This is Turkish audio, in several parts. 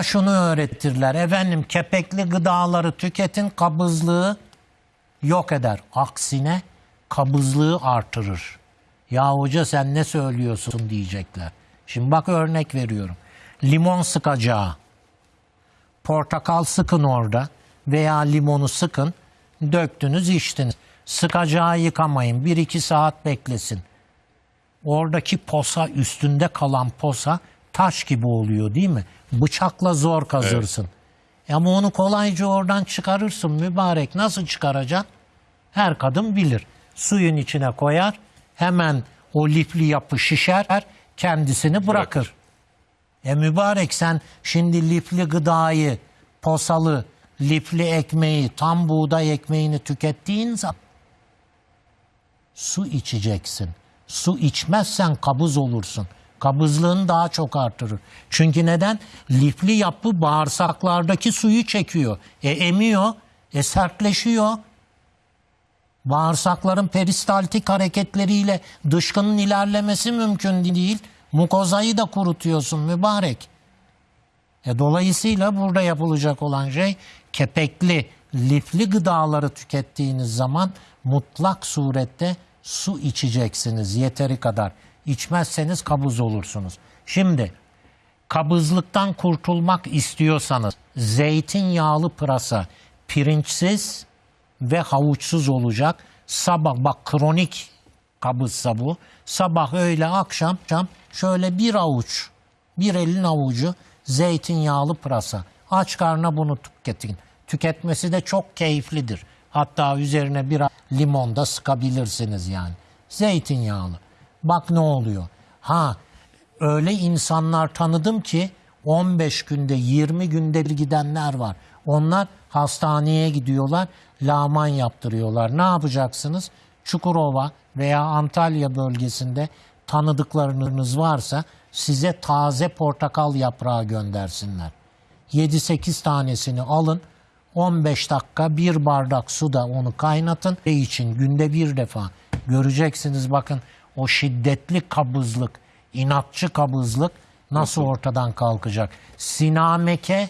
Şunu öğrettirler. Efendim kepekli gıdaları tüketin kabızlığı yok eder. Aksine kabızlığı artırır. Ya hoca sen ne söylüyorsun diyecekler. Şimdi bak örnek veriyorum. Limon sıkacağı. Portakal sıkın orada veya limonu sıkın. Döktünüz içtiniz. Sıkacağı yıkamayın. 1-2 saat beklesin. Oradaki posa üstünde kalan posa taş gibi oluyor değil mi? Bıçakla zor kazırsın. Ama onu kolayca oradan çıkarırsın mübarek. Nasıl çıkaracaksın? Her kadın bilir. Suyun içine koyar. Hemen o lifli yapı şişer. Kendisini bırakır. E mübarek sen şimdi lifli gıdayı, posalı, lifli ekmeği, tam buğday ekmeğini tükettiğin zaman su içeceksin. Su içmezsen kabız olursun. Kabızlığını daha çok artırır. Çünkü neden? Lifli yapı bağırsaklardaki suyu çekiyor. E emiyor, e sertleşiyor. Bağırsakların peristaltik hareketleriyle dışkının ilerlemesi mümkün değil. Mukozayı da kurutuyorsun mübarek. E dolayısıyla burada yapılacak olan şey kepekli, lifli gıdaları tükettiğiniz zaman mutlak surette su içeceksiniz yeteri kadar. İçmezseniz kabız olursunuz. Şimdi kabızlıktan kurtulmak istiyorsanız zeytinyağlı pırasa pirinçsiz ve havuçsuz olacak. Sabah bak kronik kabızsa bu. Sabah öğle akşam akşam şöyle bir avuç bir elin avucu zeytinyağlı pırasa. Aç karnına bunu tüketin. Tüketmesi de çok keyiflidir. Hatta üzerine bir limon da sıkabilirsiniz yani. Zeytinyağlı. Bak ne oluyor. Ha öyle insanlar tanıdım ki 15 günde 20 günde bir gidenler var. Onlar hastaneye gidiyorlar, laman yaptırıyorlar. Ne yapacaksınız? Çukurova veya Antalya bölgesinde tanıdıklarınız varsa size taze portakal yaprağı göndersinler. 7-8 tanesini alın. 15 dakika bir bardak suda onu kaynatın ve için günde bir defa. Göreceksiniz bakın o şiddetli kabızlık, inatçı kabızlık nasıl ortadan kalkacak. Sinameke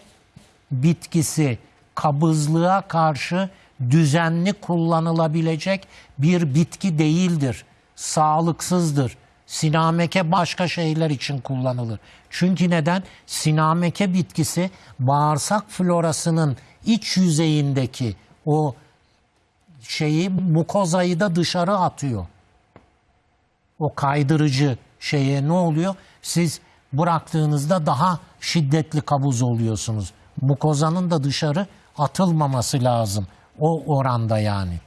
bitkisi kabızlığa karşı düzenli kullanılabilecek bir bitki değildir. Sağlıksızdır. Sinameke başka şeyler için kullanılır. Çünkü neden? Sinameke bitkisi bağırsak florasının iç yüzeyindeki o şeyi mukozayı da dışarı atıyor. O kaydırıcı şeye ne oluyor? Siz bıraktığınızda daha şiddetli kabuz oluyorsunuz. Mukozanın da dışarı atılmaması lazım. O oranda yani.